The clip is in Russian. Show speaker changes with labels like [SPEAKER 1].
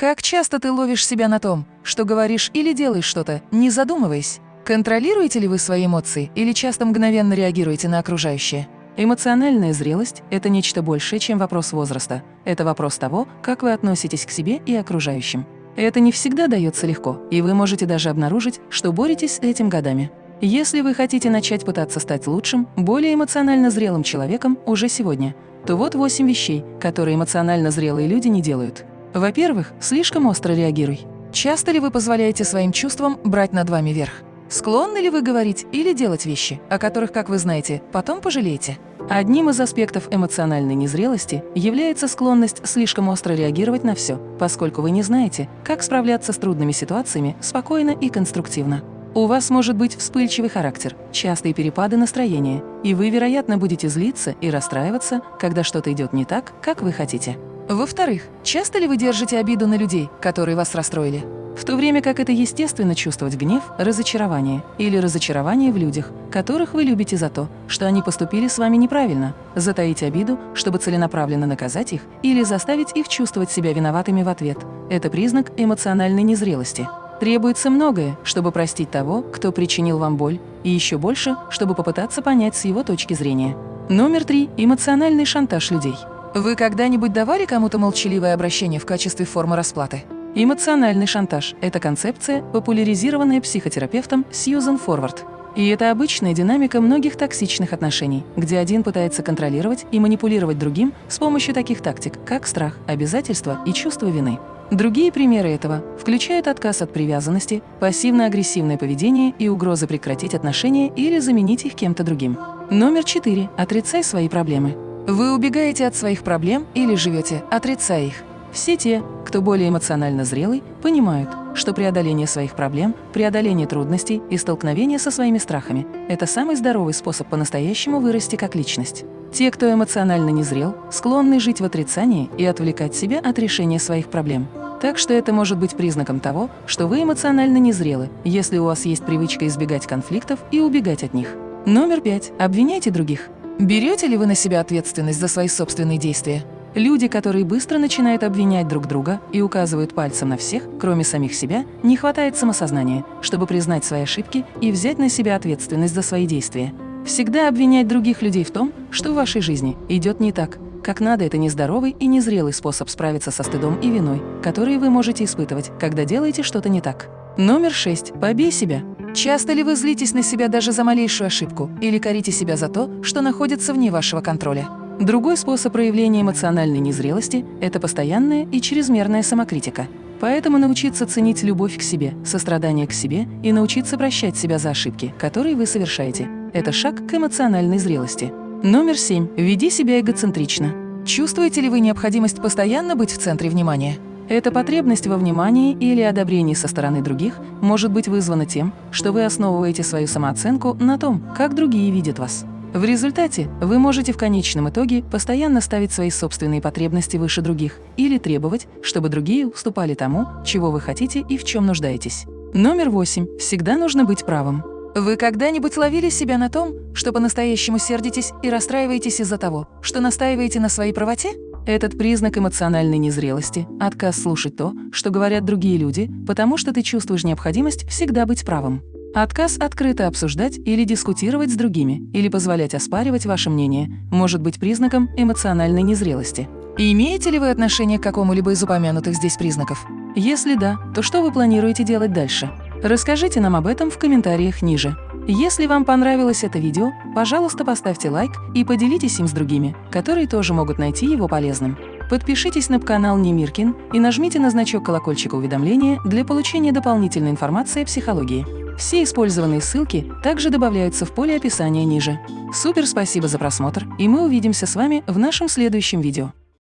[SPEAKER 1] Как часто ты ловишь себя на том, что говоришь или делаешь что-то, не задумываясь? Контролируете ли вы свои эмоции или часто мгновенно реагируете на окружающее? Эмоциональная зрелость – это нечто большее, чем вопрос возраста. Это вопрос того, как вы относитесь к себе и окружающим. Это не всегда дается легко, и вы можете даже обнаружить, что боретесь с этим годами. Если вы хотите начать пытаться стать лучшим, более эмоционально зрелым человеком уже сегодня, то вот 8 вещей, которые эмоционально зрелые люди не делают. Во-первых, слишком остро реагируй. Часто ли вы позволяете своим чувствам брать над вами верх? Склонны ли вы говорить или делать вещи, о которых, как вы знаете, потом пожалеете? Одним из аспектов эмоциональной незрелости является склонность слишком остро реагировать на все, поскольку вы не знаете, как справляться с трудными ситуациями спокойно и конструктивно. У вас может быть вспыльчивый характер, частые перепады настроения, и вы, вероятно, будете злиться и расстраиваться, когда что-то идет не так, как вы хотите. Во-вторых, часто ли вы держите обиду на людей, которые вас расстроили? В то время как это естественно чувствовать гнев, разочарование или разочарование в людях, которых вы любите за то, что они поступили с вами неправильно, затаить обиду, чтобы целенаправленно наказать их или заставить их чувствовать себя виноватыми в ответ – это признак эмоциональной незрелости. Требуется многое, чтобы простить того, кто причинил вам боль, и еще больше, чтобы попытаться понять с его точки зрения. Номер три – эмоциональный шантаж людей. Вы когда-нибудь давали кому-то молчаливое обращение в качестве формы расплаты? Эмоциональный шантаж – это концепция, популяризированная психотерапевтом Сьюзен Форвард. И это обычная динамика многих токсичных отношений, где один пытается контролировать и манипулировать другим с помощью таких тактик, как страх, обязательства и чувство вины. Другие примеры этого включают отказ от привязанности, пассивно-агрессивное поведение и угрозы прекратить отношения или заменить их кем-то другим. Номер четыре. Отрицай свои проблемы. Вы убегаете от своих проблем или живете, отрицая их. Все те, кто более эмоционально зрелый, понимают, что преодоление своих проблем, преодоление трудностей и столкновение со своими страхами – это самый здоровый способ по-настоящему вырасти как личность. Те, кто эмоционально незрел, склонны жить в отрицании и отвлекать себя от решения своих проблем. Так что это может быть признаком того, что вы эмоционально незрелы, если у вас есть привычка избегать конфликтов и убегать от них. Номер пять. Обвиняйте других. Берете ли вы на себя ответственность за свои собственные действия? Люди, которые быстро начинают обвинять друг друга и указывают пальцем на всех, кроме самих себя, не хватает самосознания, чтобы признать свои ошибки и взять на себя ответственность за свои действия. Всегда обвинять других людей в том, что в вашей жизни идет не так, как надо, это нездоровый и незрелый способ справиться со стыдом и виной, которые вы можете испытывать, когда делаете что-то не так. Номер шесть. Побей себя. Часто ли вы злитесь на себя даже за малейшую ошибку или корите себя за то, что находится вне вашего контроля? Другой способ проявления эмоциональной незрелости – это постоянная и чрезмерная самокритика. Поэтому научиться ценить любовь к себе, сострадание к себе и научиться прощать себя за ошибки, которые вы совершаете – это шаг к эмоциональной зрелости. Номер семь. Веди себя эгоцентрично. Чувствуете ли вы необходимость постоянно быть в центре внимания? Эта потребность во внимании или одобрении со стороны других может быть вызвана тем, что вы основываете свою самооценку на том, как другие видят вас. В результате вы можете в конечном итоге постоянно ставить свои собственные потребности выше других или требовать, чтобы другие уступали тому, чего вы хотите и в чем нуждаетесь. Номер восемь. Всегда нужно быть правым. Вы когда-нибудь ловили себя на том, что по-настоящему сердитесь и расстраиваетесь из-за того, что настаиваете на своей правоте? Этот признак эмоциональной незрелости – отказ слушать то, что говорят другие люди, потому что ты чувствуешь необходимость всегда быть правым. Отказ открыто обсуждать или дискутировать с другими, или позволять оспаривать ваше мнение, может быть признаком эмоциональной незрелости. Имеете ли вы отношение к какому-либо из упомянутых здесь признаков? Если да, то что вы планируете делать дальше? Расскажите нам об этом в комментариях ниже. Если вам понравилось это видео, пожалуйста, поставьте лайк и поделитесь им с другими, которые тоже могут найти его полезным. Подпишитесь на канал Немиркин и нажмите на значок колокольчика уведомления для получения дополнительной информации о психологии. Все использованные ссылки также добавляются в поле описания ниже. Супер спасибо за просмотр, и мы увидимся с вами в нашем следующем видео.